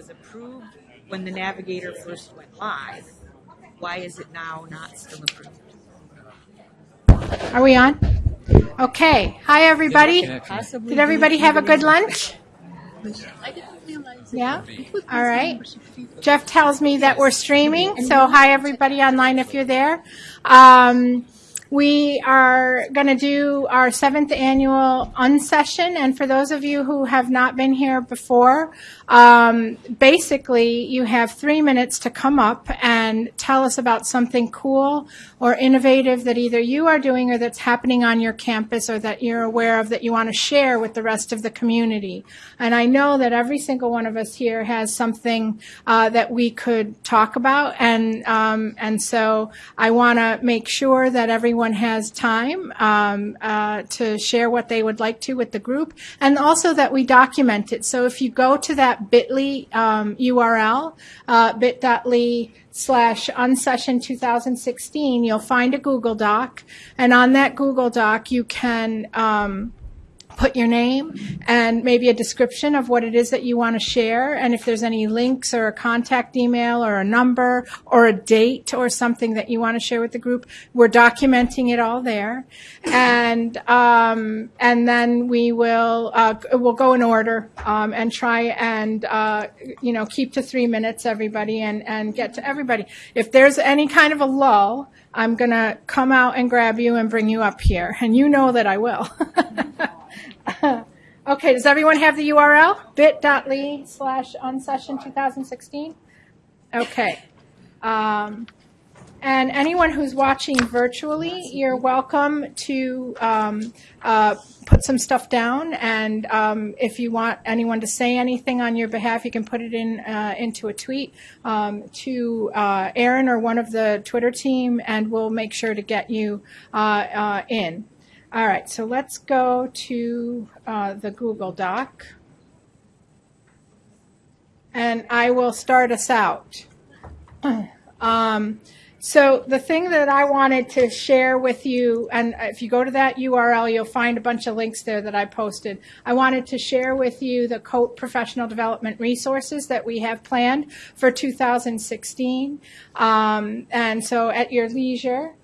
was approved when the Navigator first went live. Why is it now not still approved? Are we on? Okay. Hi, everybody. Did everybody have a good lunch? Yeah? All right. Jeff tells me that we're streaming, so hi, everybody online if you're there. Um, we are going to do our seventh annual unsession, and for those of you who have not been here before, um, basically you have three minutes to come up and tell us about something cool or innovative that either you are doing or that's happening on your campus or that you're aware of that you want to share with the rest of the community. And I know that every single one of us here has something uh, that we could talk about, and um, and so I want to make sure that everyone has time um, uh, to share what they would like to with the group, and also that we document it. So if you go to that Bitly um, URL, uh, bit.ly slash unsession 2016, you'll find a Google Doc, and on that Google Doc you can. Um, put your name and maybe a description of what it is that you want to share. And if there's any links or a contact email or a number or a date or something that you want to share with the group we're documenting it all there. And um, and then we will uh, we'll go in order um, and try and uh, you know keep to three minutes everybody and and get to everybody. If there's any kind of a lull I'm going to come out and grab you and bring you up here. And you know that I will Okay, does everyone have the URL? bit.ly slash unsession 2016? Okay. Um, and anyone who's watching virtually, you're welcome to um, uh, put some stuff down. And um, if you want anyone to say anything on your behalf, you can put it in uh, into a tweet um, to uh, Aaron or one of the Twitter team, and we'll make sure to get you uh, uh, in. All right, so let's go to uh, the Google Doc. And I will start us out. Um, so the thing that I wanted to share with you, and if you go to that URL, you'll find a bunch of links there that I posted. I wanted to share with you the COTE professional development resources that we have planned for 2016. Um, and so at your leisure,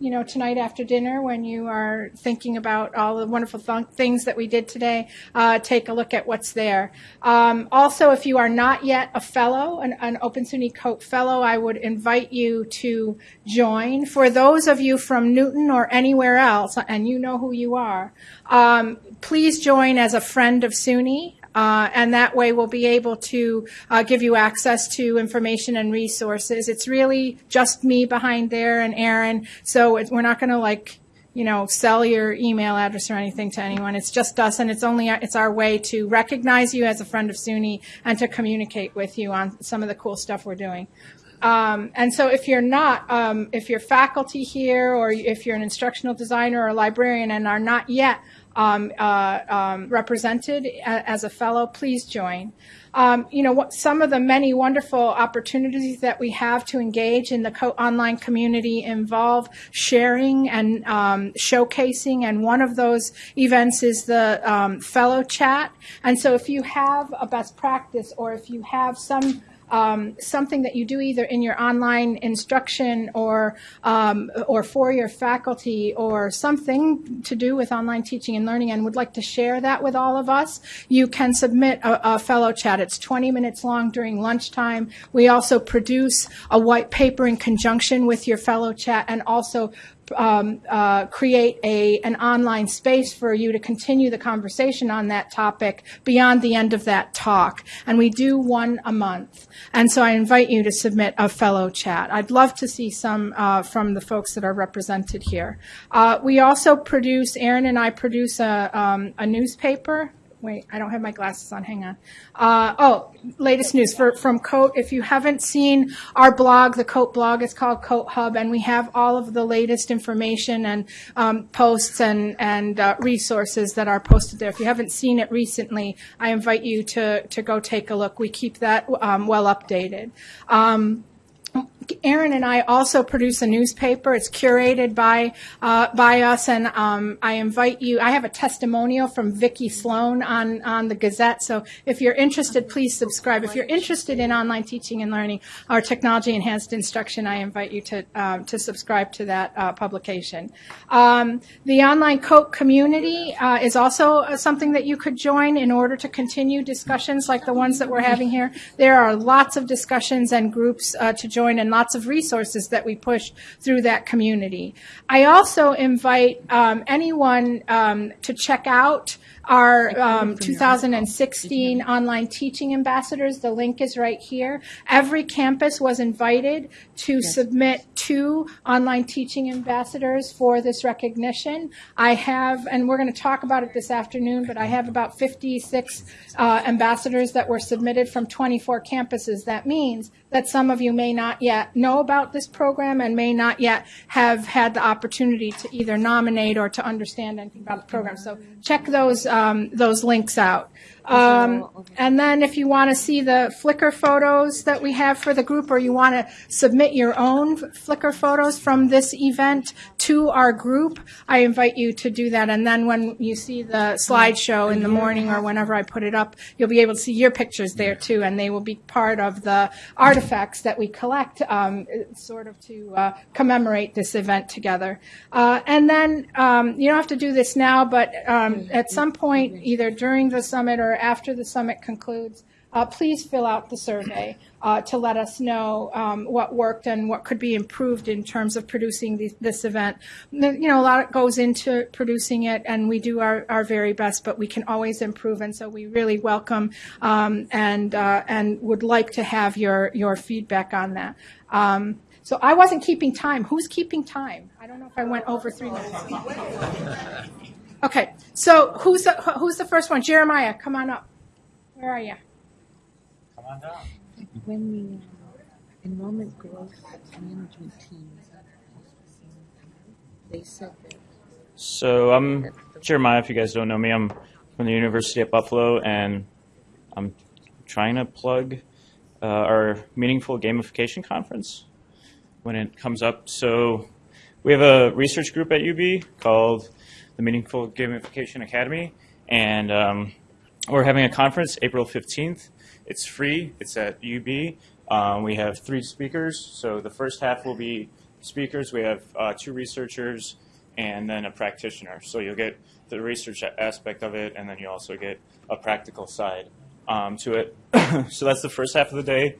you know, tonight after dinner when you are thinking about all the wonderful th- things that we did today, uh, take a look at what's there. Um, also, if you are not yet a fellow, an, an Open SUNY COTE fellow, I would invite you to join. For those of you from Newton or anywhere else, and you know who you are, um, please join as a friend of SUNY. Uh, and that way we'll be able to uh, give you access to information and resources. It's really just me behind there and Aaron, so we're not going to like you know sell your email address or anything to anyone. It's just us, and it's only it's our way to recognize you as a friend of SUNY and to communicate with you on some of the cool stuff we're doing. Um, and so if you're not, um, if you're faculty here or if you're an instructional designer or librarian and are not yet um, uh, um, represented as a fellow, please join. Um, you know, what, some of the many wonderful opportunities that we have to engage in the co- online community involve sharing and um, showcasing, and one of those events is the um, fellow chat. And so, if you have a best practice, or if you have some um, something that you do either in your online instruction or um, or for your faculty or something to do with online teaching and learning and would like to share that with all of us, you can submit a, a fellow chat. It's 20 minutes long during lunchtime. We also produce a white paper in conjunction with your fellow chat and also um, uh, create a an online space for you to continue the conversation on that topic beyond the end of that talk. And we do one a month. And so I invite you to submit a fellow chat. I'd love to see some uh, from the folks that are represented here. Uh, we also produce, Aaron and I produce a, um, a newspaper wait, I don't have my glasses on. Hang on. Uh, oh, latest news for, from COTE. If you haven't seen our blog, the COTE blog is called COTE Hub, and we have all of the latest information and um, posts and and uh, resources that are posted there. If you haven't seen it recently, I invite you to to go take a look. We keep that um, well updated. Um, Aaron and I also produce a newspaper. It's curated by uh, by us, and um, I invite you. I have a testimonial from Vicki Sloan on on the Gazette. So if you're interested, please subscribe. If you're interested in online teaching and learning or technology enhanced instruction, I invite you to um, to subscribe to that uh, publication. Um, the online COTE community uh, is also something that you could join in order to continue discussions like the ones that we're having here. There are lots of discussions and groups uh, to join and lots of resources that we push through that community. I also invite um, anyone um, to check out our um, 2016 online teaching ambassadors. The link is right here. Every campus was invited to submit two online teaching ambassadors for this recognition. I have, and we're going to talk about it this afternoon, but I have about 56 uh, ambassadors that were submitted from 24 campuses. That means that some of you may not yet know about this program and may not yet have had the opportunity to either nominate or to understand anything about the program. So check those um, those links out. Um, and then if you want to see the Flickr photos that we have for the group, or you want to submit your own Flickr photos from this event to our group, I invite you to do that. And then when you see the slideshow in the morning or whenever I put it up, you'll be able to see your pictures there too, and they will be part of the artifacts that we collect, um, sort of to uh, commemorate this event together. Uh, and then um, you don't have to do this now, but um, at some point, either during the summit or after the summit concludes, uh, please fill out the survey uh, to let us know um, what worked and what could be improved in terms of producing the, this event. You know, a lot goes into producing it, and we do our, our very best, but we can always improve. And so we really welcome um, and uh, and would like to have your your feedback on that. Um, so I wasn't keeping time. Who's keeping time? I don't know if I went over three minutes. Okay, so who's the, who's the first one? Jeremiah, come on up. Where are you? Come on down. When the uh, enrollment growth management team, they said that So I'm Jeremiah. If you guys don't know me, I'm from the University of Buffalo, and I'm trying to plug uh, our meaningful gamification conference when it comes up. So we have a research group at UB called the Meaningful Gamification Academy, and um, we're having a conference April 15th. It's free. It's at UB. Um, we have three speakers. So the first half will be speakers. We have uh, two researchers and then a practitioner. So you'll get the research aspect of it, and then you also get a practical side um, to it. so that's the first half of the day.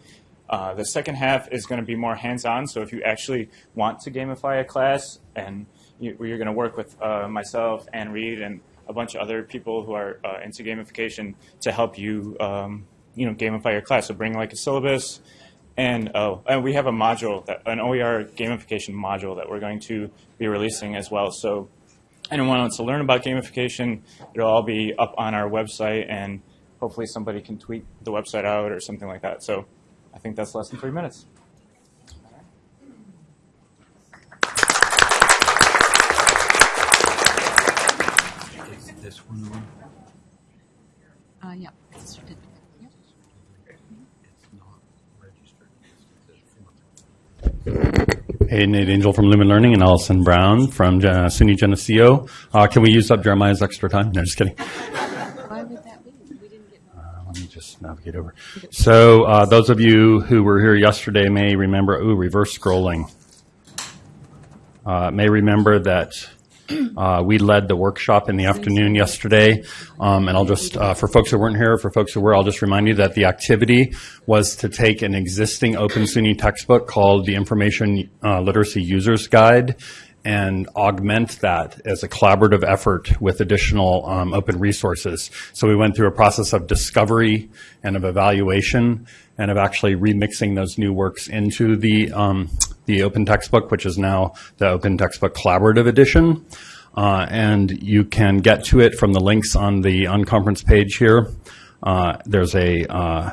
Uh, the second half is going to be more hands-on. So if you actually want to gamify a class, and you, you're going to work with uh, myself and Reed and a bunch of other people who are uh, into gamification to help you, um, you know, gamify your class. So bring like a syllabus, and oh, and we have a module, that, an OER gamification module that we're going to be releasing as well. So anyone wants to learn about gamification, it'll all be up on our website, and hopefully somebody can tweet the website out or something like that. So I think that's less than three minutes. This one on? Uh, yeah, it's a certificate. Yep. It's not registered. Hey, Nate Angel from Lumen Learning and Allison Brown from uh, SUNY Geneseo. Uh, can we use up Jeremiah's extra time? No, just kidding. Why would that be? We didn't get. Uh, let me just navigate over. So, uh, those of you who were here yesterday may remember, ooh, reverse scrolling. Uh, may remember that uh, we led the workshop in the afternoon yesterday. Um, and I'll just, uh, for folks who weren't here, for folks who were, I'll just remind you that the activity was to take an existing Open SUNY textbook called the Information uh, Literacy Users Guide and augment that as a collaborative effort with additional um, open resources. So we went through a process of discovery and of evaluation and of actually remixing those new works into the um, the open textbook, which is now the Open Textbook Collaborative Edition. Uh, and you can get to it from the links on the unconference page here. Uh, there's a uh,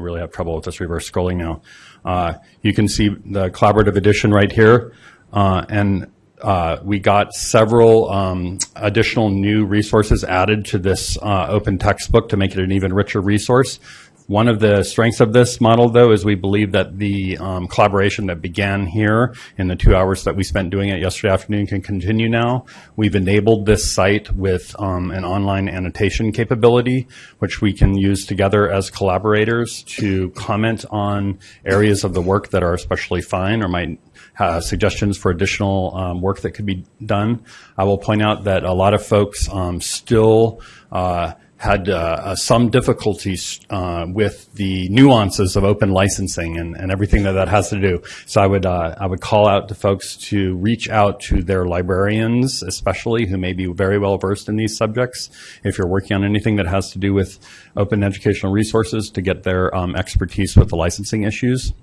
I really have trouble with this reverse scrolling now. Uh, you can see the collaborative edition right here. Uh, and uh, we got several um, additional new resources added to this open textbook to make it an even richer resource. One of the strengths of this model, though, is we believe that the um, collaboration that began here in the two hours that we spent doing it yesterday afternoon can continue now. We've enabled this site with um, an online annotation capability, which we can use together as collaborators to comment on areas of the work that are especially fine or might uh, suggestions for additional um, work that could be done. I will point out that a lot of folks um, still uh, had uh, uh, some difficulties uh, with the nuances of open licensing and, and everything that that has to do. So I would uh, I would call out to folks to reach out to their librarians, especially who may be very well versed in these subjects. If you're working on anything that has to do with open educational resources, to get their um, expertise with the licensing issues.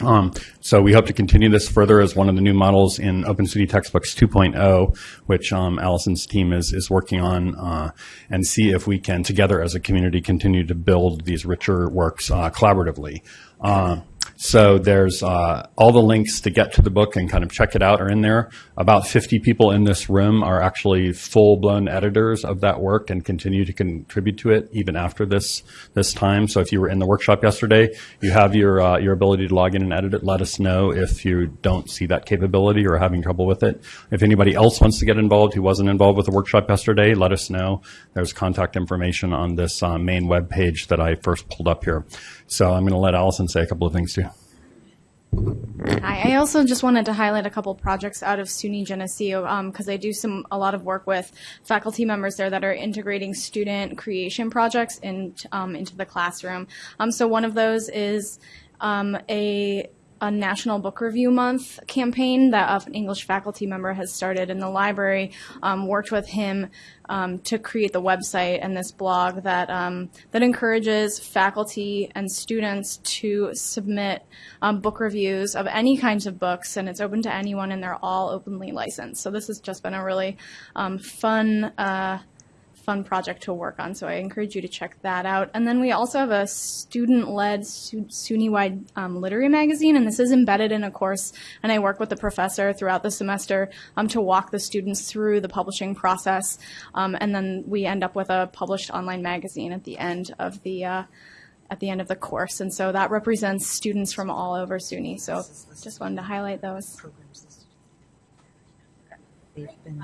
Um, so we hope to continue this further as one of the new models in Open SUNY Textbooks 2.0, which um, Allison's team is is working on, uh, and see if we can together as a community continue to build these richer works uh, collaboratively. Uh, so there's uh, all the links to get to the book and kind of check it out are in there. About 50 people in this room are actually full-blown editors of that work and continue to contribute to it even after this this time. So if you were in the workshop yesterday, you have your uh, your ability to log in and edit it. Let us know if you don't see that capability or having trouble with it. If anybody else wants to get involved who wasn't involved with the workshop yesterday, let us know. There's contact information on this uh, main web page that I first pulled up here. So I'm going to let Allison say a couple of things too. Hi, I also just wanted to highlight a couple projects out of SUNY Geneseo because I do some a lot of work with faculty members there that are integrating student creation projects in, um, into the classroom. Um, so one of those is um, a a National Book Review Month campaign that an English faculty member has started in the library. Um, worked with him um, to create the website and this blog that um, that encourages faculty and students to submit um, book reviews of any kinds of books, and it's open to anyone, and they're all openly licensed. So this has just been a really um, fun. Uh, fun project to work on, so I encourage you to check that out. And then we also have a student-led SUNY-wide um, literary magazine, and this is embedded in a course, and I work with the professor throughout the semester um, to walk the students through the publishing process, um, and then we end up with a published online magazine at the end of the uh, at the end of the course, and so that represents students from all over SUNY. So just wanted to highlight those. They've been.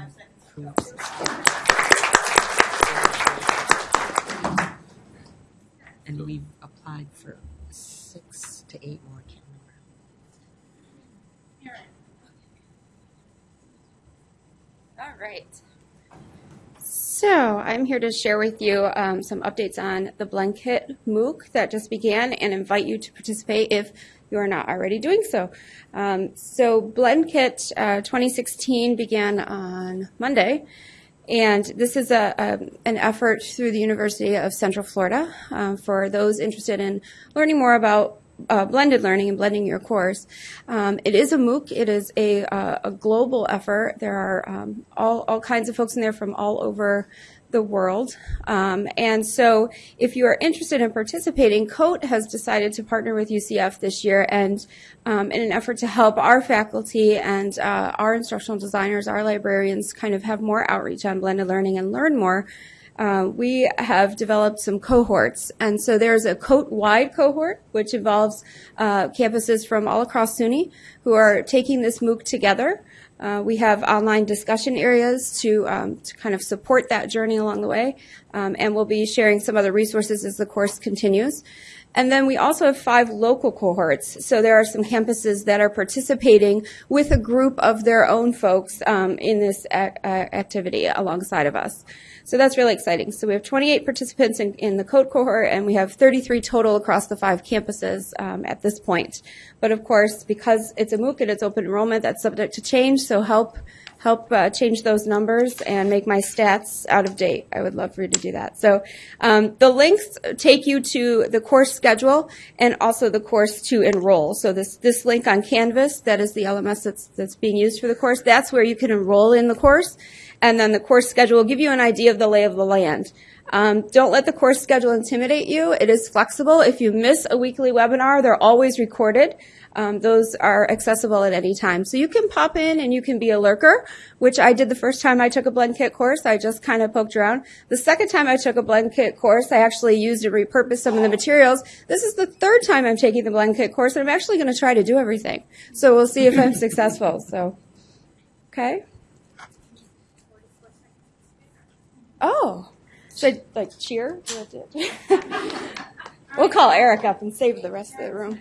And we've applied for six to eight more, I can't remember. All right. So I'm here to share with you um, some updates on the BlendKit MOOC that just began and invite you to participate if you are not already doing so. Um, so Blendkit uh, 2016 began on Monday. And this is a, a, an effort through the University of Central Florida uh, for those interested in learning more about uh, blended learning and blending your course. Um, it is a MOOC. It is a, uh, a global effort. There are um, all, all kinds of folks in there from all over the world. Um, and so if you are interested in participating, COTE has decided to partner with UCF this year and um, in an effort to help our faculty and uh, our instructional designers, our librarians kind of have more outreach on blended learning and learn more. Uh, we have developed some cohorts. And so there's a COTE-wide cohort, which involves uh, campuses from all across SUNY who are taking this MOOC together. Uh, we have online discussion areas to, um, to kind of support that journey along the way, um, and we'll be sharing some other resources as the course continues. And then we also have five local cohorts. So there are some campuses that are participating with a group of their own folks um, in this activity alongside of us. So that's really exciting. So we have 28 participants in, in the COTE cohort, and we have 33 total across the five campuses um, at this point. But of course, because it's a MOOC and it's open enrollment, that's subject to change. So help help uh, change those numbers and make my stats out of date. I would love for you to do that. So um, the links take you to the course schedule and also the course to enroll. So this this link on Canvas, that is the LMS that's that's being used for the course. That's where you can enroll in the course and then the course schedule will give you an idea of the lay of the land. Um, don't let the course schedule intimidate you. It is flexible. If you miss a weekly webinar, they're always recorded. Um, those are accessible at any time. So you can pop in and you can be a lurker, which I did the first time I took a blend kit course. I just kind of poked around. The second time I took a blend kit course, I actually used and repurposed some of the materials. This is the third time I'm taking the blend kit course, and I'm actually going to try to do everything. So we'll see if I'm successful. So, okay. Oh, I like cheer? we'll call Eric up and save the rest of the room.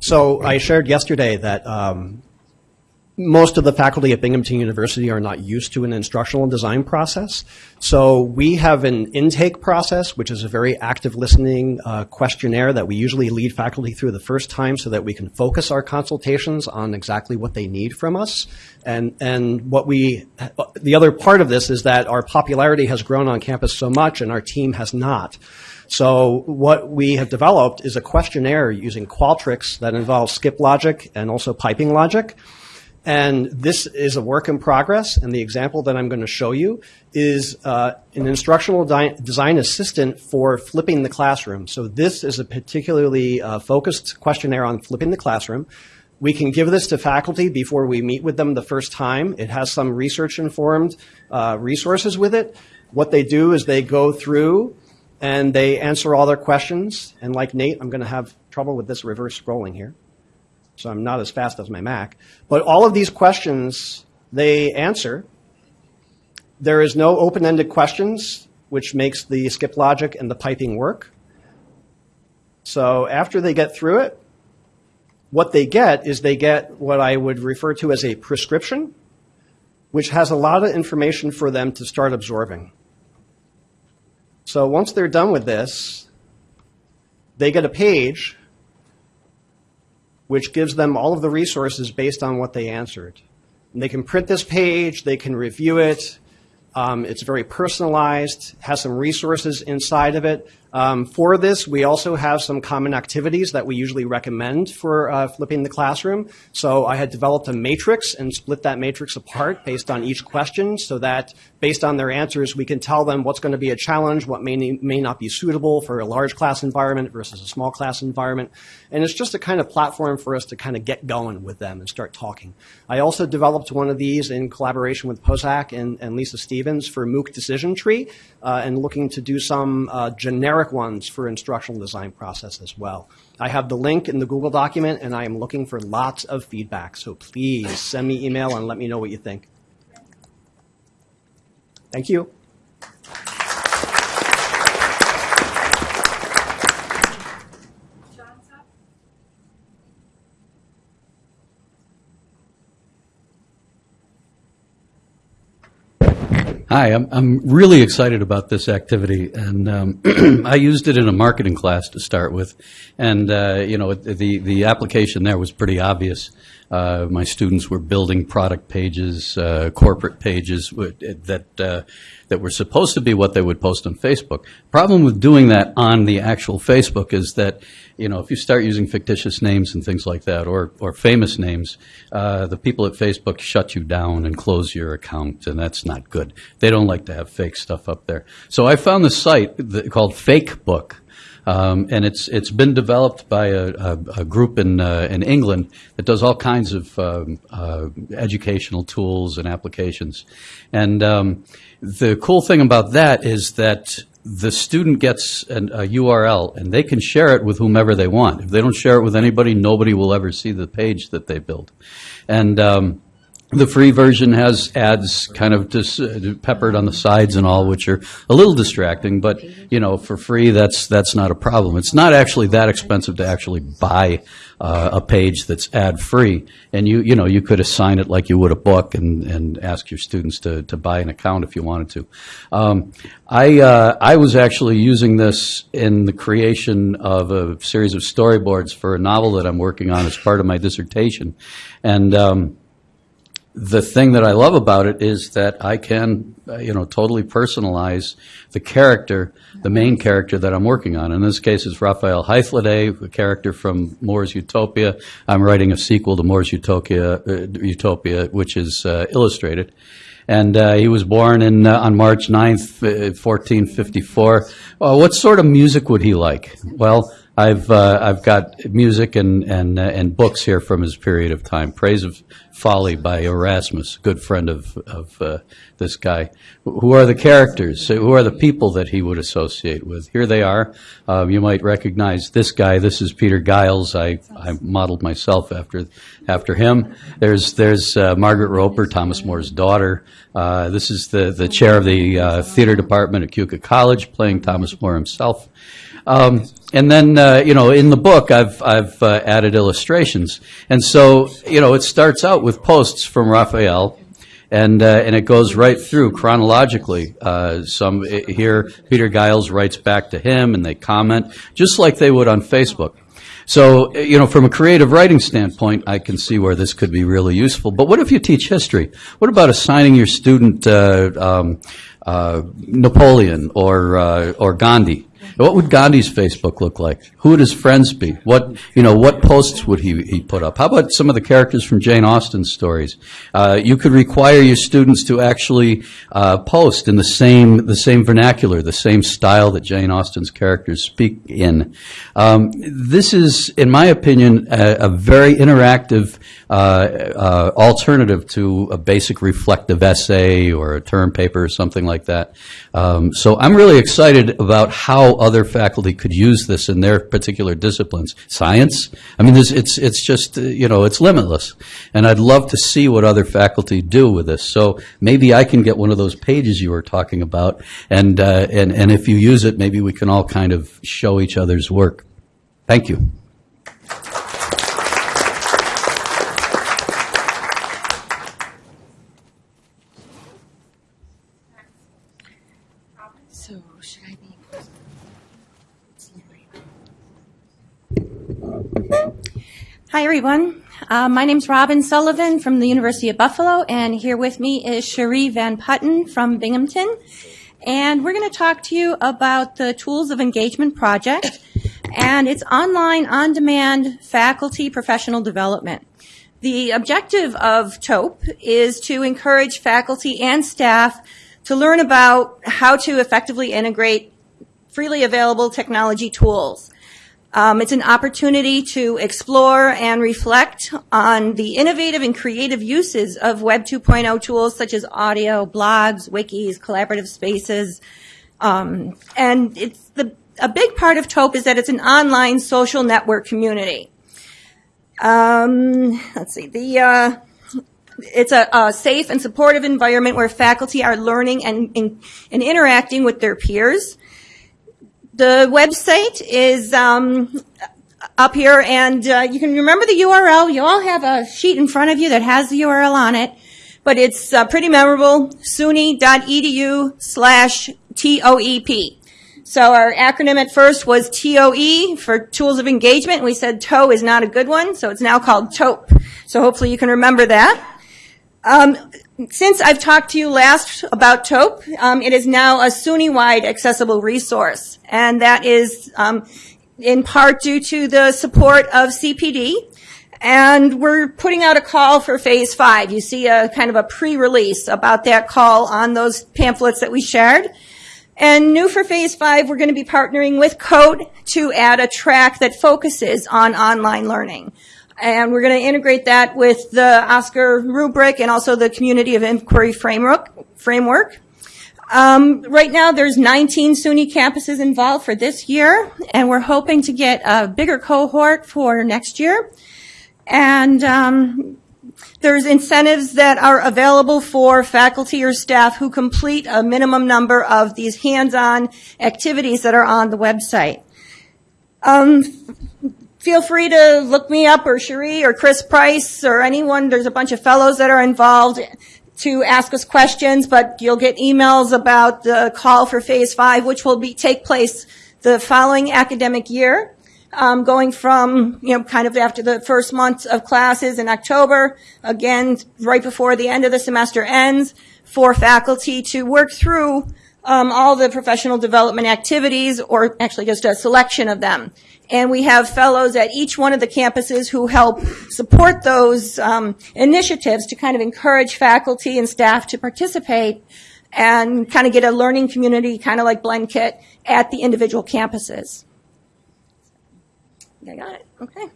So I shared yesterday that um, most of the faculty at Binghamton University are not used to an instructional design process. So we have an intake process, which is a very active listening uh, questionnaire that we usually lead faculty through the first time so that we can focus our consultations on exactly what they need from us. And, and what we, the other part of this is that our popularity has grown on campus so much and our team has not. So what we have developed is a questionnaire using Qualtrics that involves skip logic and also piping logic. And this is a work in progress, and the example that I'm going to show you is uh, an instructional design assistant for flipping the classroom. So this is a particularly uh, focused questionnaire on flipping the classroom. We can give this to faculty before we meet with them the first time. It has some research-informed uh, resources with it. What they do is they go through and they answer all their questions. And like Nate, I'm going to have trouble with this reverse scrolling here. So I'm not as fast as my Mac. But all of these questions they answer. There is no open-ended questions, which makes the skip logic and the piping work. So after they get through it, what they get is they get what I would refer to as a prescription, which has a lot of information for them to start absorbing. So once they're done with this, they get a page which gives them all of the resources based on what they answered. And they can print this page, they can review it. Um, it's very personalized, has some resources inside of it. Um, for this, we also have some common activities that we usually recommend for uh, flipping the classroom. So I had developed a matrix and split that matrix apart based on each question so that based on their answers, we can tell them what's going to be a challenge, what may, may not be suitable for a large class environment versus a small class environment. And it's just a kind of platform for us to kind of get going with them and start talking. I also developed one of these in collaboration with POSAC and, and Lisa Stevens for MOOC Decision Tree uh, and looking to do some uh, generic ones for instructional design process as well. I have the link in the Google document and I am looking for lots of feedback. So please send me email and let me know what you think. Thank you. Hi, I'm, I'm really excited about this activity, and um, I used it in a marketing class to start with, and uh, you know the the application there was pretty obvious. Uh, my students were building product pages, uh, corporate pages that uh, that were supposed to be what they would post on Facebook. Problem with doing that on the actual Facebook is that you know if you start using fictitious names and things like that, or or famous names, uh, the people at Facebook shut you down and close your account, and that's not good. They don't like to have fake stuff up there. So I found this site that, called Fakebook. Um, and it's it's been developed by a, a, a group in uh, in England that does all kinds of um, uh, educational tools and applications. And um, the cool thing about that is that the student gets an, a URL and they can share it with whomever they want. If they don't share it with anybody, nobody will ever see the page that they build. And um, the free version has ads kind of just uh, peppered on the sides and all, which are a little distracting, but, you know, for free, that's, that's not a problem. It's not actually that expensive to actually buy uh, a page that's ad-free. And you, you know, you could assign it like you would a book and, and ask your students to, to buy an account if you wanted to. Um, I, uh, I was actually using this in the creation of a series of storyboards for a novel that I'm working on as part of my dissertation. And, um, the thing that I love about it is that I can, uh, you know, totally personalize the character, the main character that I'm working on. In this case, it's Raphael Hythloday, a character from Moore's Utopia. I'm writing a sequel to Moore's Utopia, uh, Utopia which is uh, illustrated. And uh, he was born in, uh, on March 9th, uh, 1454. Uh, what sort of music would he like? Well, I've, uh, I've got music and, and, uh, and books here from his period of time. Praise of Folly by Erasmus, a good friend of, of uh, this guy. Who are the characters? Who are the people that he would associate with? Here they are. Um, you might recognize this guy. This is Peter Giles. I, I modeled myself after, after him. There's, there's uh, Margaret Roper, Thomas More's daughter. Uh, this is the, the chair of the uh, theater department at Keuka College, playing Thomas More himself. Um, and then, uh, you know, in the book, I've, I've uh, added illustrations. And so, you know, it starts out with posts from Raphael, and, uh, and it goes right through chronologically. Uh, some i- here, Peter Giles writes back to him, and they comment, just like they would on Facebook. So, uh, you know, from a creative writing standpoint, I can see where this could be really useful. But what if you teach history? What about assigning your student uh, um, uh, Napoleon or or Gandhi? What would Gandhi's Facebook look like? Who would his friends be? What you know? What posts would he, he put up? How about some of the characters from Jane Austen's stories? Uh, you could require your students to actually uh, post in the same the same vernacular, the same style that Jane Austen's characters speak in. Um, this is, in my opinion, a, a very interactive uh, uh, alternative to a basic reflective essay or a term paper or something like that. Um, so I'm really excited about how other faculty could use this in their particular disciplines. Science, I mean, it's it's just uh, you know it's limitless, and I'd love to see what other faculty do with this. So maybe I can get one of those pages you were talking about, and uh, and and if you use it, maybe we can all kind of show each other's work. Thank you. So should I be? Hi, everyone. Uh, my is Robin Sullivan from the University of Buffalo, and here with me is Cherie Van Putten from Binghamton. And we're going to talk to you about the Tools of Engagement project, and it's online, on-demand faculty professional development. The objective of TOPE is to encourage faculty and staff to learn about how to effectively integrate freely available technology tools. Um, it's an opportunity to explore and reflect on the innovative and creative uses of Web 2.0 tools such as audio, blogs, wikis, collaborative spaces. Um, and it's the, a big part of TOPE is that it's an online social network community. Um, let's see, the, uh, it's a, a safe and supportive environment where faculty are learning and, and, and interacting with their peers. The website is um, up here, and uh, you can remember the URL. You all have a sheet in front of you that has the URL on it, but it's uh, pretty memorable, suny.edu slash TOEP. So our acronym at first was TOE for Tools of Engagement. We said TOE is not a good one, so it's now called TOPE. So hopefully you can remember that. Um, since I've talked to you last about TOPE, um, it is now a SUNY-wide accessible resource, and that is um, in part due to the support of CPD. And we're putting out a call for phase five. You see a kind of a pre-release about that call on those pamphlets that we shared. And new for phase five, we're going to be partnering with COTE to add a track that focuses on online learning. And we're going to integrate that with the OSCQR rubric and also the Community of Inquiry framework. framework. Um, right now, there's 19 SUNY campuses involved for this year, and we're hoping to get a bigger cohort for next year. And um, there's incentives that are available for faculty or staff who complete a minimum number of these hands-on activities that are on the website. Um, feel free to look me up or Cherie or Chris Price or anyone. There's a bunch of fellows that are involved to ask us questions, but you'll get emails about the call for phase five, which will be take place the following academic year. um, going from, you know, kind of after the first month of classes in October, again, right before the end of the semester ends, for faculty to work through um, all the professional development activities, or actually just a selection of them. And we have fellows at each one of the campuses who help support those um, initiatives to kind of encourage faculty and staff to participate and kind of get a learning community, kind of like BlendKit, at the individual campuses. I got it. Okay.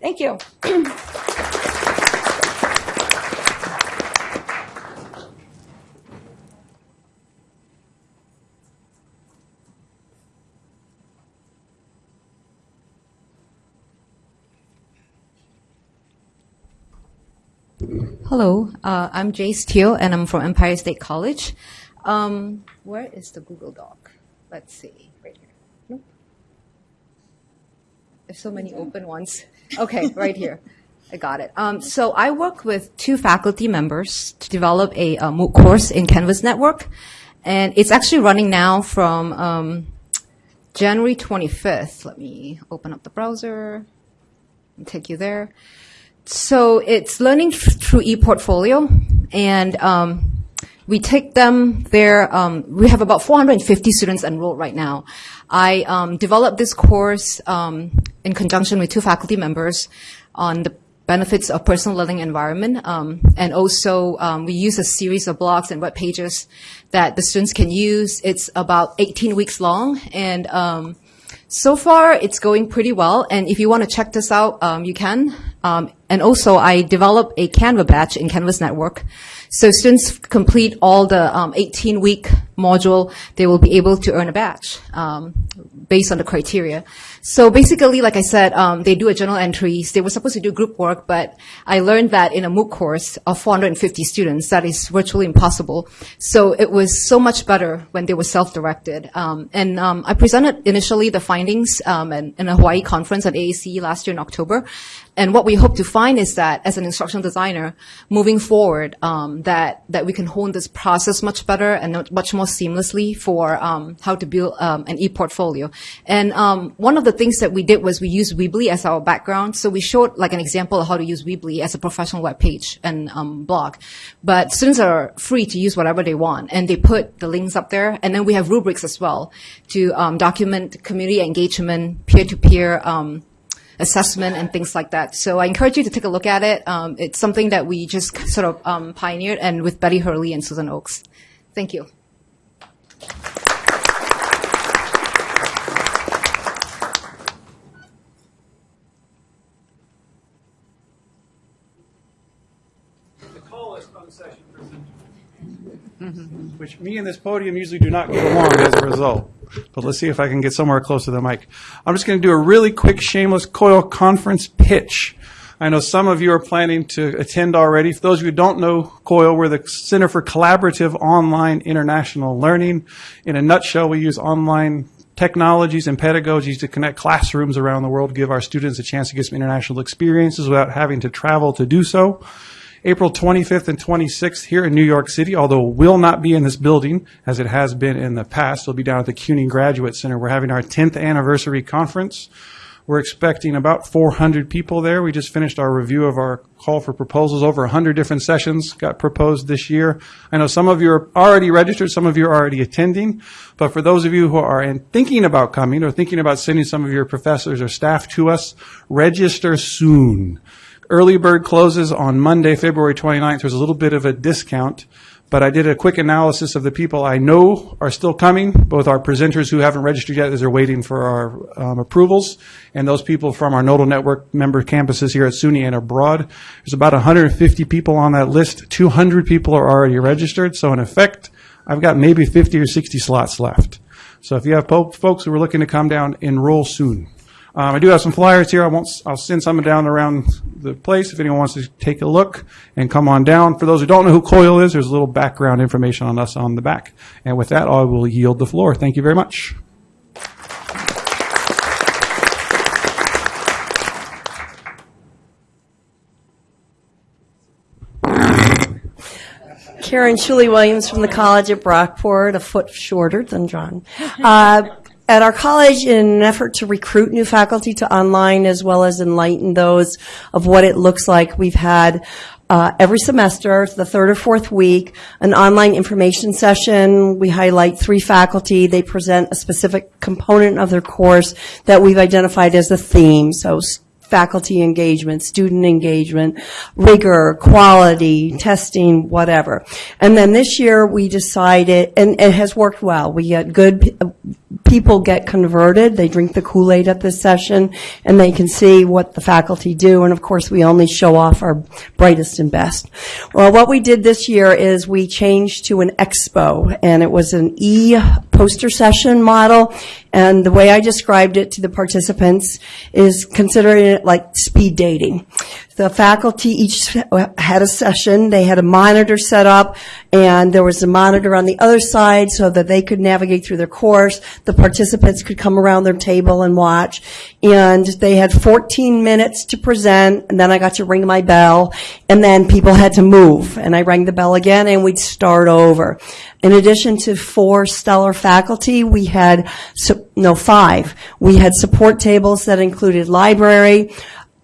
Thank you. Hello, uh, I'm Jace Teal, and I'm from Empire State College. Um, where is the Google Doc? Let's see, right here. Nope. There's so many open ones. Okay, right here. I got it. Um, so I work with two faculty members to develop a, uh MOOC course in Canvas Network, and it's actually running now from um, January 25th. Let me open up the browser and take you there. So it's learning th- through ePortfolio, and um, we take them there. Um, we have about 450 students enrolled right now. I um, developed this course um, in conjunction with two faculty members on the benefits of personal learning environment, um, and also um, we use a series of blogs and web pages that the students can use. It's about 18 weeks long, and um, so far, it's going pretty well, and if you want to check this out, um, you can. Um, and also, I develop a Canva batch in Canvas Network. So students complete all the 18-week module, they will be able to earn a badge um, based on the criteria. So basically, like I said, um, they do a journal entries. They were supposed to do group work, but I learned that in a MOOC course of 450 students, that is virtually impossible. So it was so much better when they were self-directed. Um, and um, I presented initially the findings um, in, in a Hawaii conference at AAC last year in October. And what we hope to find is that as an instructional designer, moving forward, um, that, that we can hone this process much better and much more seamlessly for um, how to build um, an e-portfolio. And um, one of the things that we did was we used Weebly as our background. So we showed like an example of how to use Weebly as a professional web page and um, blog. But students are free to use whatever they want, and they put the links up there. And then we have rubrics as well to um, document community engagement, peer-to-peer um, assessment and things like that. So I encourage you to take a look at it. Um, it's something that we just sort of um, pioneered and with Betty Hurley and Susan Oakes. Thank you. which me and this podium usually do not get along as a result. But let's see if I can get somewhere close to the mic. I'm just going to do a really quick shameless COIL conference pitch. I know some of you are planning to attend already. For those of you who don't know COIL, we're the Center for Collaborative Online International Learning. In a nutshell, we use online technologies and pedagogies to connect classrooms around the world, give our students a chance to get some international experiences without having to travel to do so. April 25th and 26th here in New York City, although will not be in this building as it has been in the past. It'll be down at the CUNY Graduate Center. We're having our 10th anniversary conference. We're expecting about 400 people there. We just finished our review of our call for proposals. Over 100 different sessions got proposed this year. I know some of you are already registered, some of you are already attending, but for those of you who are in- thinking about coming or thinking about sending some of your professors or staff to us, register soon. Early bird closes on Monday, February 29th. There's a little bit of a discount, but I did a quick analysis of the people I know are still coming, both our presenters who haven't registered yet as they're waiting for our um, approvals, and those people from our Nodal Network member campuses here at SUNY and abroad. There's about 150 people on that list. 200 people are already registered, so in effect, I've got maybe 50 or 60 slots left. So if you have folks who are looking to come down, enroll soon. Um, I do have some flyers here. I won't. I'll send some down around the place if anyone wants to take a look and come on down. For those who don't know who COIL is, there's a little background information on us on the back. And with that, I will yield the floor. Thank you very much. Karen Shuley Williams from the College at Brockport, a foot shorter than John. Uh, at our college, in an effort to recruit new faculty to online as well as enlighten those of what it looks like, we've had uh, every semester, the third or fourth week, an online information session. We highlight three faculty. They present a specific component of their course that we've identified as a theme. So faculty engagement, student engagement, rigor, quality, testing, whatever. And then this year we decided, and it has worked well. We get good, people get converted. They drink the Kool-Aid at this session and they can see what the faculty do. And of course, we only show off our brightest and best. Well, what we did this year is we changed to an expo and it was an e-poster session model. And the way I described it to the participants is considering like speed dating. The faculty each had a session, they had a monitor set up, and there was a monitor on the other side so that they could navigate through their course. The participants could come around their table and watch. And they had 14 minutes to present, and then I got to ring my bell, and then people had to move. And I rang the bell again, and we'd start over. In addition to four stellar faculty, we had, no, five. We had support tables that included library,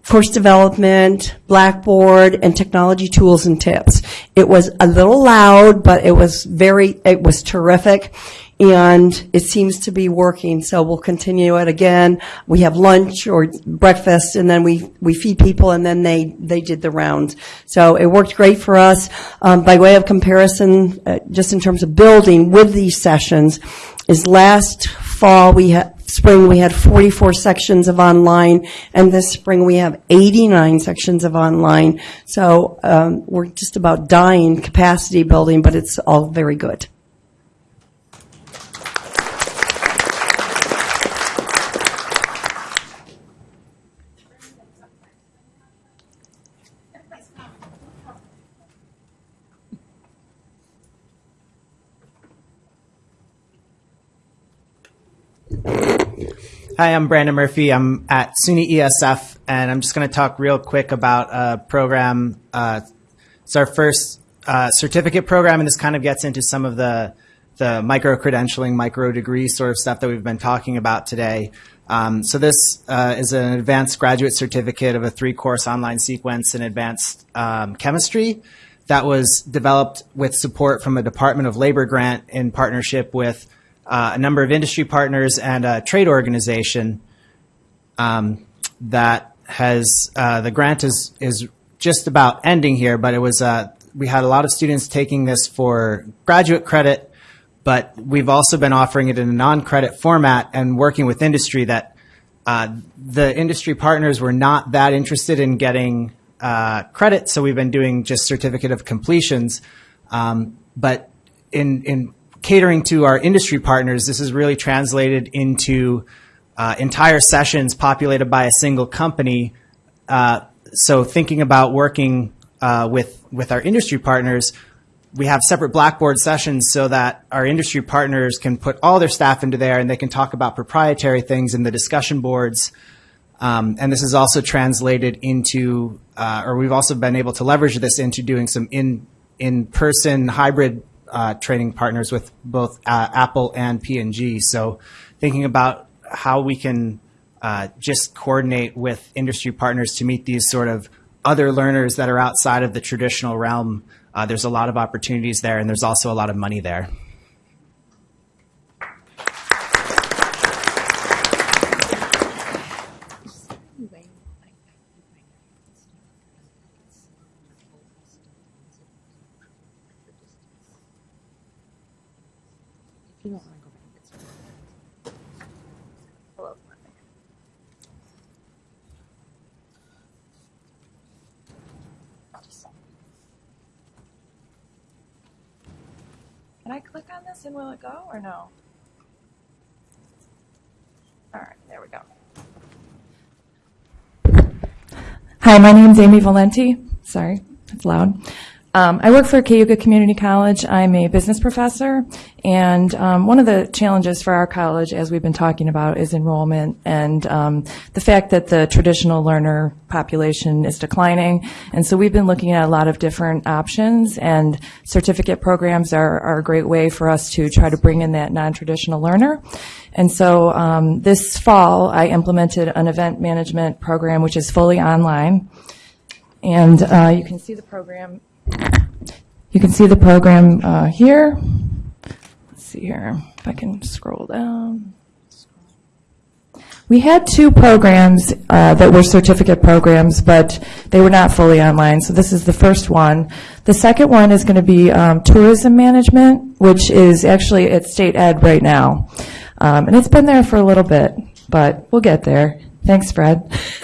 course development, Blackboard, and technology tools and tips. It was a little loud, but it was very, it was terrific, and it seems to be working, so we'll continue it again. We have lunch or breakfast, and then we, we feed people, and then they, they did the rounds. So it worked great for us. Um, by way of comparison, uh, just in terms of building with these sessions, is last fall, we had, spring, we had 44 sections of online, and this spring, we have 89 sections of online. So um, we're just about dying capacity building, but it's all very good. Hi, I'm Brandon Murphy. I'm at SUNY ESF, and I'm just going to talk real quick about a program. Uh, it's our first uh, certificate program, and this kind of gets into some of the the micro credentialing, micro degree sort of stuff that we've been talking about today. Um, so this uh, is an advanced graduate certificate of a three-course online sequence in advanced um, chemistry that was developed with support from a Department of Labor grant in partnership with uh, a number of industry partners and a trade organization um, that has uh, the grant is is just about ending here, but it was uh, we had a lot of students taking this for graduate credit, but we've also been offering it in a non-credit format and working with industry that uh, the industry partners were not that interested in getting uh, credit, so we've been doing just certificate of completions. Um, but in in catering to our industry partners, this is really translated into uh, entire sessions populated by a single company. Uh, so thinking about working uh, with with our industry partners, we have separate Blackboard sessions so that our industry partners can put all their staff into there and they can talk about proprietary things in the discussion boards. Um, and this is also translated into, uh, or we've also been able to leverage this into doing some in in person hybrid uh, training partners with both uh, Apple and P&G. So thinking about how we can uh, just coordinate with industry partners to meet these sort of other learners that are outside of the traditional realm. Uh, there's a lot of opportunities there, and there's also a lot of money there. I click on this and will it go or no? All right, there we go. Hi, my name's Amy Valenti. Sorry, it's loud. Um, I work for Cayuga Community College. I'm a business professor, and um, one of the challenges for our college, as we've been talking about, is enrollment and um, the fact that the traditional learner population is declining. And so we've been looking at a lot of different options, and certificate programs are, are a great way for us to try to bring in that non-traditional learner. And so um, this fall, I implemented an event management program, which is fully online. And uh, you can see the program. You can see the program uh, here. Let's see here if I can scroll down. We had two programs uh, that were certificate programs, but they were not fully online. So this is the first one. The second one is going to be um, tourism management, which is actually at state ed right now. Um, and it's been there for a little bit, but we'll get there. Thanks, Fred.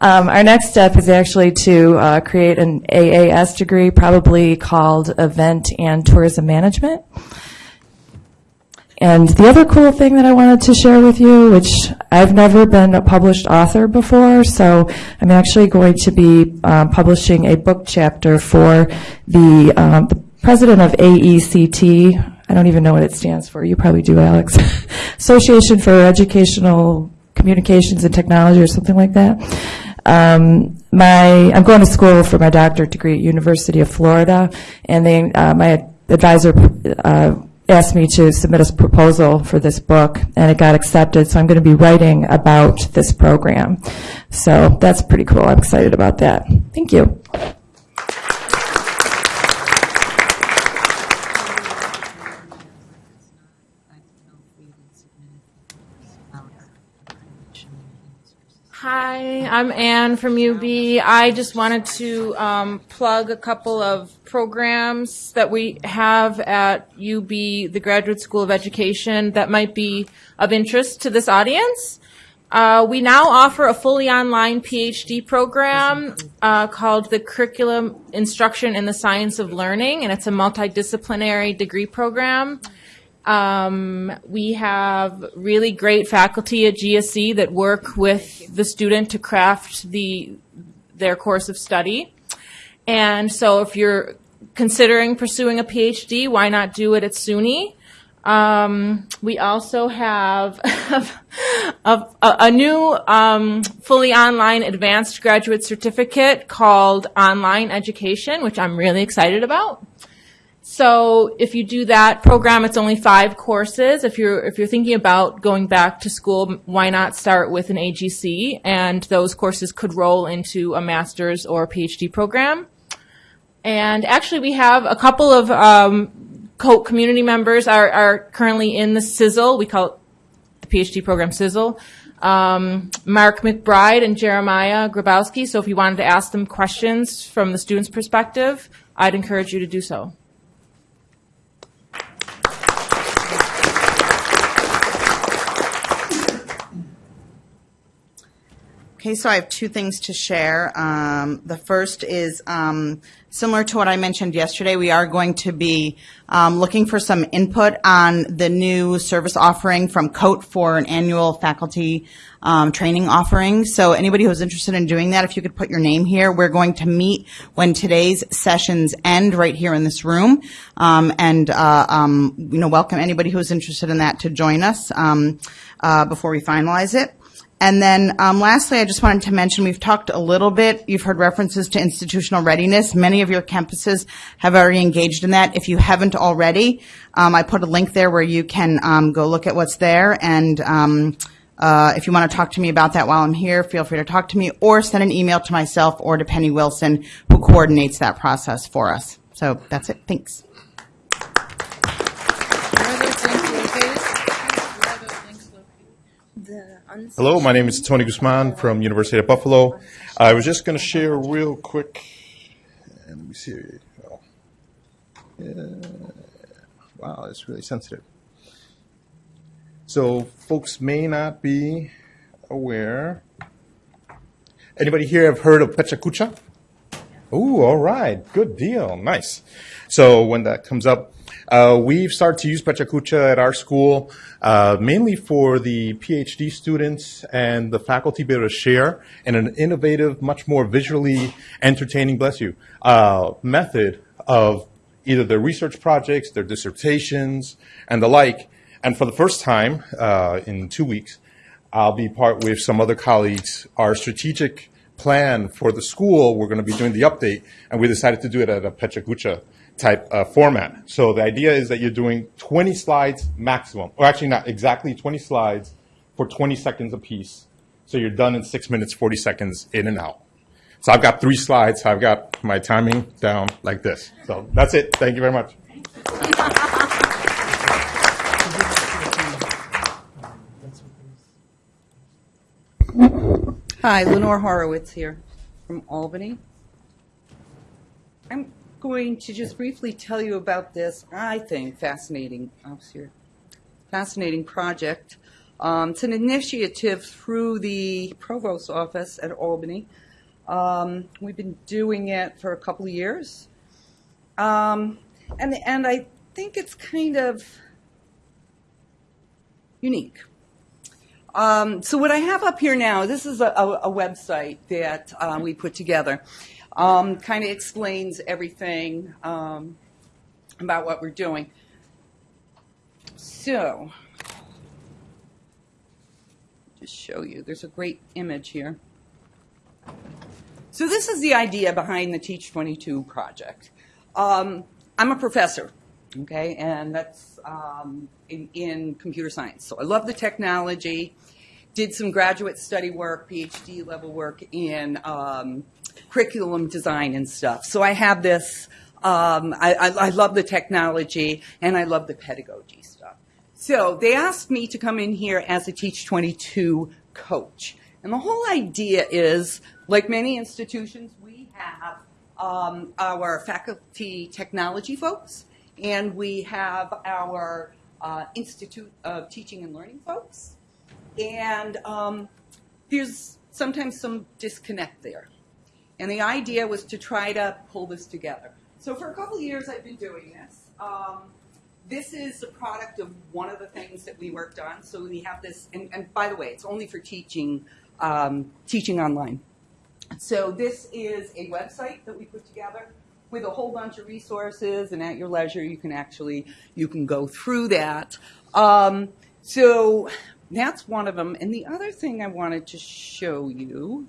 um, our next step is actually to uh, create an AAS degree, probably called Event and Tourism Management. And the other cool thing that I wanted to share with you, which I've never been a published author before, so I'm actually going to be um, publishing a book chapter for the, um, the president of AECT. I don't even know what it stands for. You probably do, Alex. Association for Educational Communications and Technology or something like that. Um, my, I'm going to school for my doctorate degree at University of Florida, and they, uh, my advisor uh, asked me to submit a proposal for this book, and it got accepted. So I'm going to be writing about this program. So that's pretty cool. I'm excited about that. Thank you. Hi, I'm Anne from UB. I just wanted to um, plug a couple of programs that we have at UB, the Graduate School of Education, that might be of interest to this audience. Uh, we now offer a fully online PhD program uh, called the Curriculum Instruction in the Science of Learning, and it's a multidisciplinary degree program. Um, we have really great faculty at GSE that work with the student to craft the their course of study. And so if you're considering pursuing a PhD, why not do it at SUNY? Um, we also have a, a, new um, fully online advanced graduate certificate called Online Education, which I'm really excited about. So if you do that program, it's only five courses. If you're if you're thinking about going back to school, why not start with an AGC? And those courses could roll into a master's or PhD program. And actually, we have a couple of um, co- community members are, are currently in the Sizzle. We call it the PhD program Sizzle. Um, Mark McBride and Jeremiah Grabowski. So if you wanted to ask them questions from the student's perspective, I'd encourage you to do so. Okay, so I have two things to share. Um, the first is um, similar to what I mentioned yesterday. We are going to be um, looking for some input on the new service offering from COTE for an annual faculty um, training offering. So anybody who's interested in doing that, if you could put your name here, we're going to meet when today's sessions end right here in this room, um, and uh, um, you know welcome anybody who's interested in that to join us uh, before we finalize it. And then um, lastly, I just wanted to mention we've talked a little bit. You've heard references to institutional readiness. Many of your campuses have already engaged in that. If you haven't already, um, I put a link there where you can um, go look at what's there. And um, uh, if you want to talk to me about that while I'm here, feel free to talk to me or send an email to myself or to Penny Wilson, who coordinates that process for us. So that's it. Thanks. Hello, my name is Tony Guzman from University of Buffalo. I was just going to share real quick. And Let me see. Oh. Yeah. Wow, it's really sensitive. So folks may not be aware. Anybody here have heard of Pecha Kucha? Ooh, all right. Good deal. Nice. So when that comes up, uh, we've started to use PechaKucha at our school, uh, mainly for the PhD students and the faculty be able to share in an innovative, much more visually entertaining, bless you, uh, method of either their research projects, their dissertations, and the like. And for the first time uh, in two weeks, I'll be part with some other colleagues, our strategic plan for the school, we're going to be doing the update, and we decided to do it at a PechaKucha type uh, format. So the idea is that you're doing 20 slides maximum, or actually not exactly 20 slides for 20 seconds apiece. So you're done in six minutes, 40 seconds in and out. So I've got three slides. I've got my timing down like this. So that's it. Thank you very much. Hi, Lenore Horowitz here from Albany. I'm going to just briefly tell you about this, I think, fascinating, oops, here, fascinating project. Um, it's an initiative through the Provost's office at Albany. Um, we've been doing it for a couple of years. Um, and, and I think it's kind of unique. Um, so what I have up here now, this is a, a, website that uh, we put together. Um, kind of explains everything um, about what we're doing. So, just show you. There's a great image here. So this is the idea behind the Teach 22 project. Um, I'm a professor, okay, and that's um, in, in computer science. So I love the technology. Did some graduate study work, PhD level work in um, curriculum design and stuff. So I have this. Um, I, I, I love the technology and I love the pedagogy stuff. So they asked me to come in here as a Teach 22 coach. And the whole idea is, like many institutions, we have um, our faculty technology folks, and we have our uh, Institute of Teaching and Learning folks. And um, there's sometimes some disconnect there. And the idea was to try to pull this together. So for a couple of years, I've been doing this. Um, this is a product of one of the things that we worked on. So we have this, and, and by the way, it's only for teaching, um, teaching online. So this is a website that we put together with a whole bunch of resources, and at your leisure, you can actually you can go through that. Um, so that's one of them. And the other thing I wanted to show you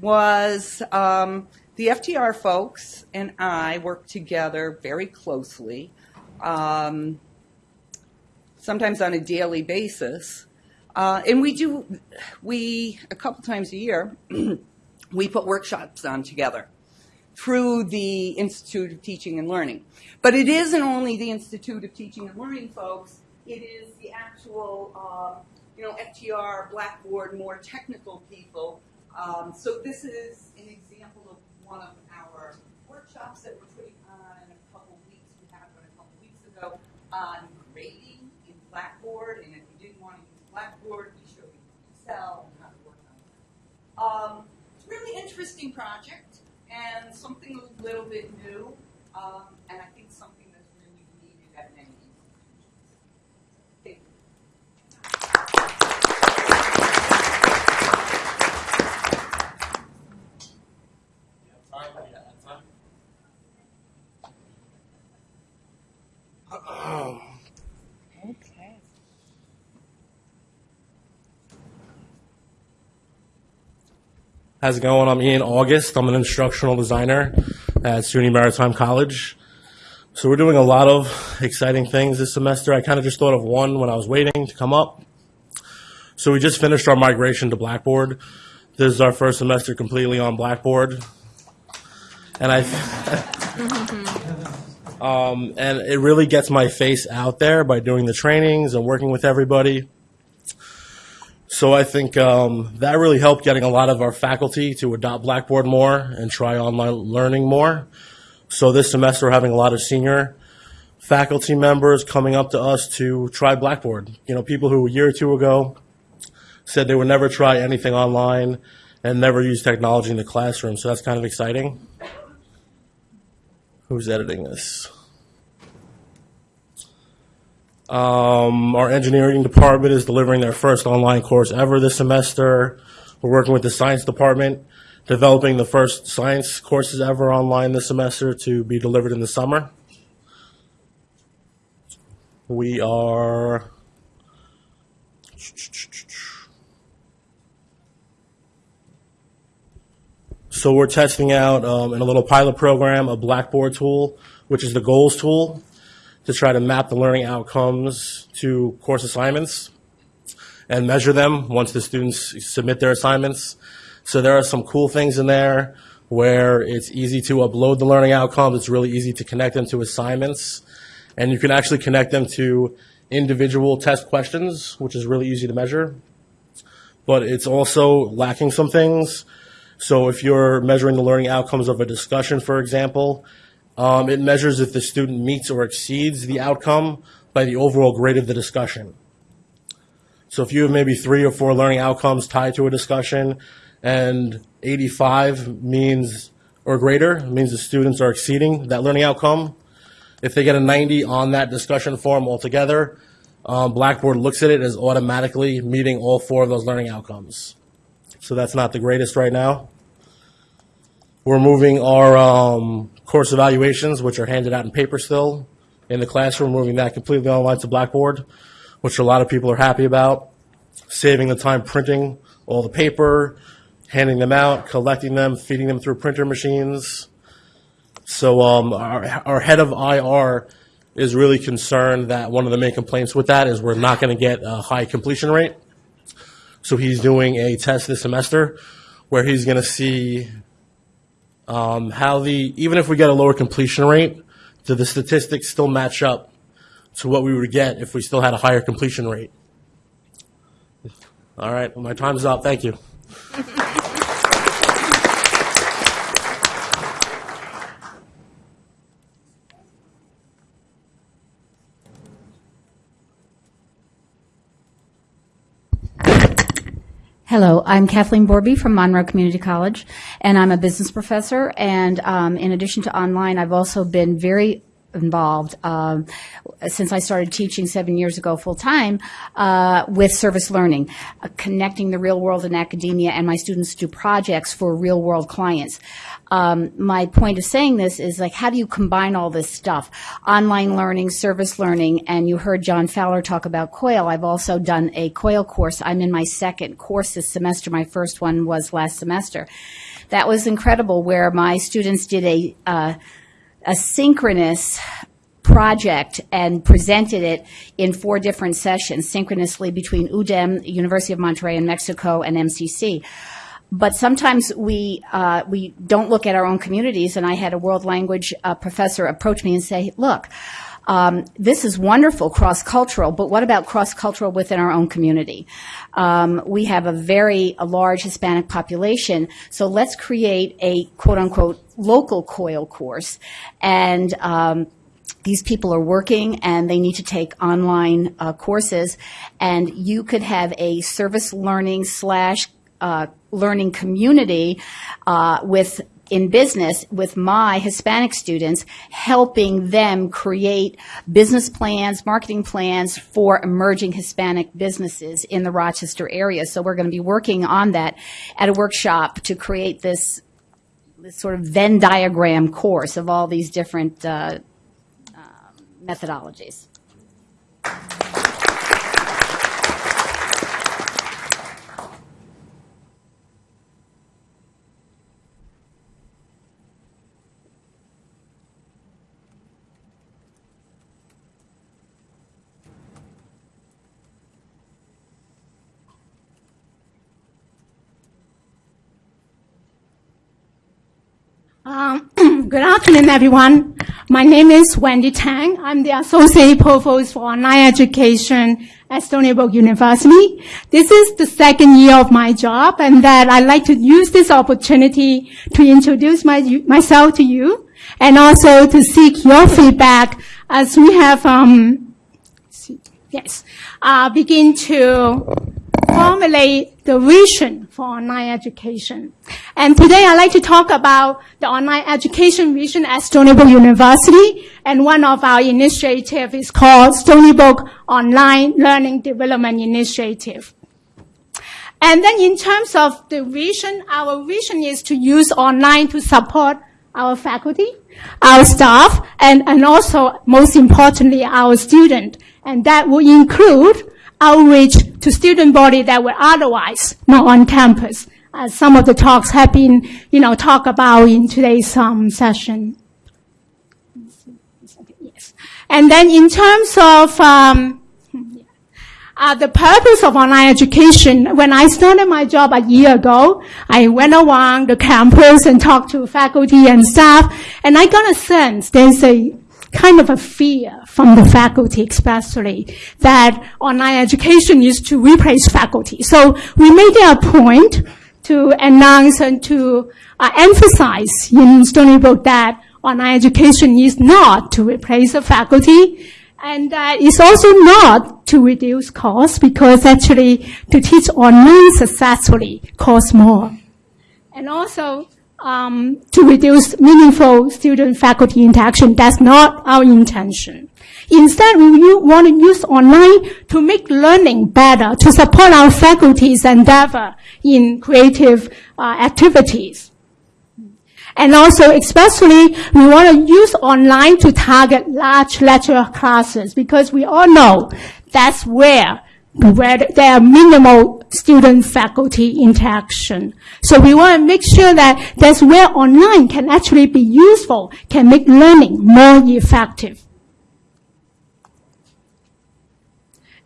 was um, the FTR folks and I work together very closely, um, sometimes on a daily basis. Uh, and we do, we, a couple times a year, we put workshops on together through the Institute of Teaching and Learning. But it isn't only the Institute of Teaching and Learning folks, it is the actual, uh, you know, FTR, Blackboard, more technical people. Um, so this is an example of one of our workshops that we're putting on in a couple weeks. We had one a couple weeks ago on grading in Blackboard, and if you didn't want to use Blackboard, we showed you Excel and how to work on it. Um, it's a really interesting project and something a little bit new, um, and I think something that's really needed at many institutions. Thank you. Okay. How's it going? I'm Ian August. I'm an instructional designer at SUNY Maritime College. So we're doing a lot of exciting things this semester. I kind of just thought of one when I was waiting to come up. So we just finished our migration to Blackboard. This is our first semester completely on Blackboard. And I, um, and it really gets my face out there by doing the trainings and working with everybody. So I think um, that really helped getting a lot of our faculty to adopt Blackboard more and try online learning more. So this semester we're having a lot of senior faculty members coming up to us to try Blackboard. You know, people who a year or two ago said they would never try anything online and never use technology in the classroom. So that's kind of exciting. who's editing this? Um, our engineering department is delivering their first online course ever this semester. We're working with the science department, developing the first science courses ever online this semester to be delivered in the summer. We are So we're testing out um, in a little pilot program a Blackboard tool, which is the goals tool, to try to map the learning outcomes to course assignments and measure them once the students submit their assignments. So there are some cool things in there where it's easy to upload the learning outcomes. It's really easy to connect them to assignments. And you can actually connect them to individual test questions, which is really easy to measure. But it's also lacking some things. So if you're measuring the learning outcomes of a discussion, for example, um, it measures if the student meets or exceeds the outcome by the overall grade of the discussion. So if you have maybe three or four learning outcomes tied to a discussion and 85 means or greater means the students are exceeding that learning outcome. If they get a 90 on that discussion form altogether, um, Blackboard looks at it as automatically meeting all four of those learning outcomes. So that's not the greatest right now. We're moving our um, course evaluations, which are handed out in paper still, in the classroom, moving that completely online to Blackboard, which a lot of people are happy about. Saving the time printing all the paper, handing them out, collecting them, feeding them through printer machines. So um, our, our head of IR is really concerned that one of the main complaints with that is we're not going to get a high completion rate. So he's doing a test this semester where he's going to see um, how the, even if we get a lower completion rate, do the statistics still match up to what we would get if we still had a higher completion rate? All right, well, my time's up. Thank you. Hello, I'm Kathleen Borby from Monroe Community College, and I'm a business professor. And um, in addition to online, I've also been very involved um, since I started teaching seven years ago full time uh, with service learning, uh, connecting the real world and academia, and my students do projects for real world clients. Um, my point of saying this is like, how do you combine all this stuff? Online learning, service learning, and you heard John Fowler talk about COIL. I've also done a COIL course. I'm in my second course this semester. My first one was last semester. That was incredible where my students did a, uh, synchronous project and presented it in four different sessions synchronously between UDEM, University of Monterrey in Mexico, and MCC. But sometimes we uh, we don't look at our own communities. And I had a world language uh, professor approach me and say, "Look, um, this is wonderful, cross cultural, but what about cross cultural within our own community? Um, we have a very a large Hispanic population, so let's create a quote unquote local COIL course. And um, these people are working and they need to take online uh, courses, and you could have a service learning slash uh, learning community uh, with in business with my Hispanic students, helping them create business plans, marketing plans for emerging Hispanic businesses in the Rochester area. So we're going to be working on that at a workshop to create this, this sort of Venn diagram course of all these different uh, uh, methodologies. Um, good afternoon, everyone. My name is Wendy Tang. I'm the Associate Provost for Online Education at Stony Brook University. This is the second year of my job, and that I'd like to use this opportunity to introduce my, myself to you, and also to seek your feedback as we have, um, yes, uh, begin to formulate the vision for online education. And today I'd like to talk about the online education vision at Stony Brook University. And one of our initiatives is called Stony Brook Online Learning Development Initiative. And then in terms of the vision, our vision is to use online to support our faculty, our staff, and, and also, most importantly, our student. And that will include outreach to student body that were otherwise not on campus, as some of the talks have been, you know, talked about in today's um, session. Yes. And then in terms of um, uh, the purpose of online education, when I started my job a year ago, I went around the campus and talked to faculty and staff, and I got a sense there's a kind of a fear from the faculty especially that online education is to replace faculty. So we made it a point to announce and to uh, emphasize in Stony Brook that online education is not to replace the faculty and uh, it's also not to reduce costs because actually to teach online successfully costs more. And also um, to reduce meaningful student-faculty interaction. That's not our intention. Instead, we want to use online to make learning better, to support our faculty's endeavor in creative uh, activities. And also, especially, we want to use online to target large lecture classes because we all know that's where where there are minimal student-faculty interaction. So we want to make sure that that's where online can actually be useful, can make learning more effective.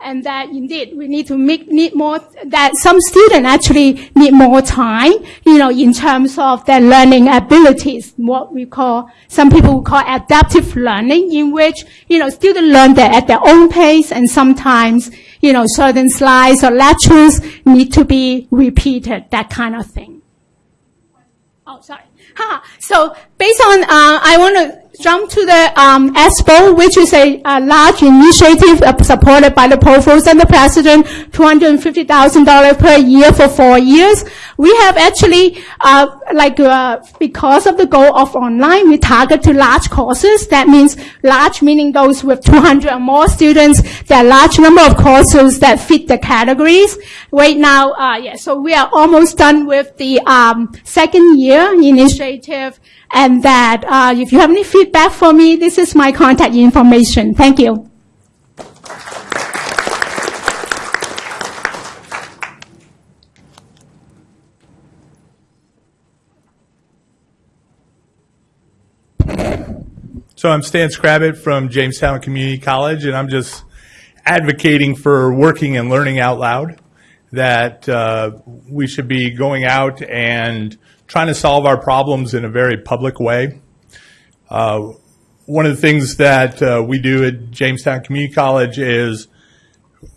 And that indeed we need to make need more that some students actually need more time you know in terms of their learning abilities what we call some people call adaptive learning in which you know students learn that at their own pace and sometimes you know certain slides or lectures need to be repeated that kind of thing. Oh sorry. So based on uh, i want to jump to the um, ESPO, which is a, a large initiative uh, supported by the Provost and the President, $250,000 per year for four years. We have actually, uh, like, uh, because of the goal of online, we target to large courses. That means large meaning those with 200 or more students. There are large number of courses that fit the categories. Right now, uh, yeah, so we are almost done with the um, second year initiative and that uh, if you have any feedback for me, this is my contact information. Thank you. So I'm Stan Skrabut from Jamestown Community College, and I'm just advocating for working and learning out loud, that uh, we should be going out and trying to solve our problems in a very public way. Uh, one of the things that uh, we do at Jamestown Community College is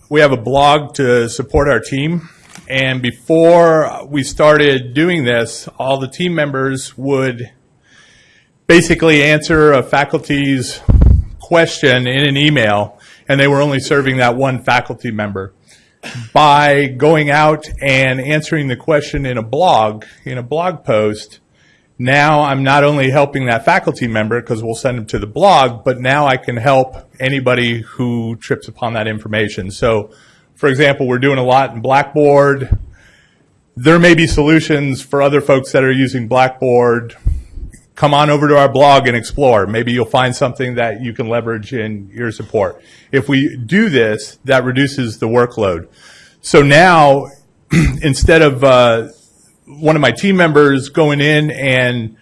we have a blog to support our team. And before we started doing this, all the team members would basically answer a faculty's question in an email, and they were only serving that one faculty member by going out and answering the question in a blog, in a blog post, now I'm not only helping that faculty member because we'll send them to the blog, but now I can help anybody who trips upon that information. So, for example, we're doing a lot in Blackboard. There may be solutions for other folks that are using Blackboard. Come on over to our blog and explore. Maybe you'll find something that you can leverage in your support. If we do this, that reduces the workload. So now, instead of uh, one of my team members going in and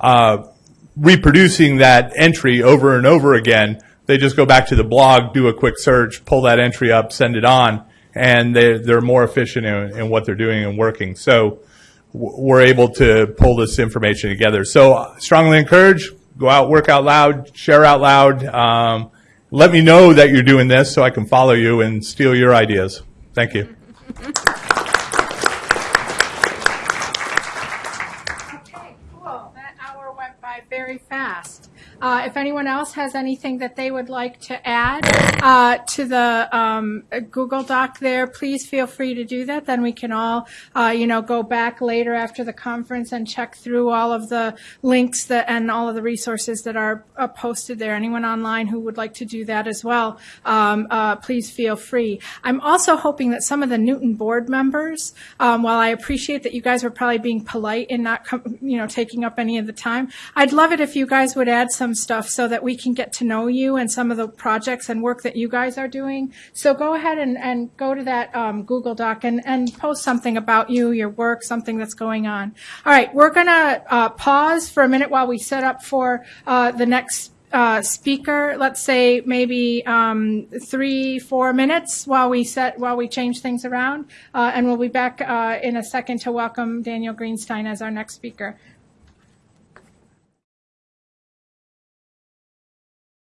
uh, reproducing that entry over and over again, they just go back to the blog, do a quick search, pull that entry up, send it on, and they, they're more efficient in, in what they're doing and working. So we're able to pull this information together. So strongly encourage, go out, work out loud, share out loud. Um, let me know that you're doing this so I can follow you and steal your ideas. Thank you. Cool. That hour went by very fast. Uh, if anyone else has anything that they would like to add uh, to the um, Google Doc there, please feel free to do that. Then we can all, uh, you know, go back later after the conference and check through all of the links that and all of the resources that are uh, posted there. Anyone online who would like to do that as well, um, uh, please feel free. I'm also hoping that some of the Newton board members, um, while I appreciate that you guys were probably being polite and not, you know, taking up any of the time, I'd love it if you guys would add some stuff so that we can get to know you and some of the projects and work that you guys are doing. So go ahead and, and go to that um, Google Doc and, and post something about you, your work, something that's going on. All right, we're going to uh, pause for a minute while we set up for uh, the next uh, speaker. Let's say maybe um, three, four minutes while we set while we change things around, uh, and we'll be back uh, in a second to welcome Daniel Greenstein as our next speaker.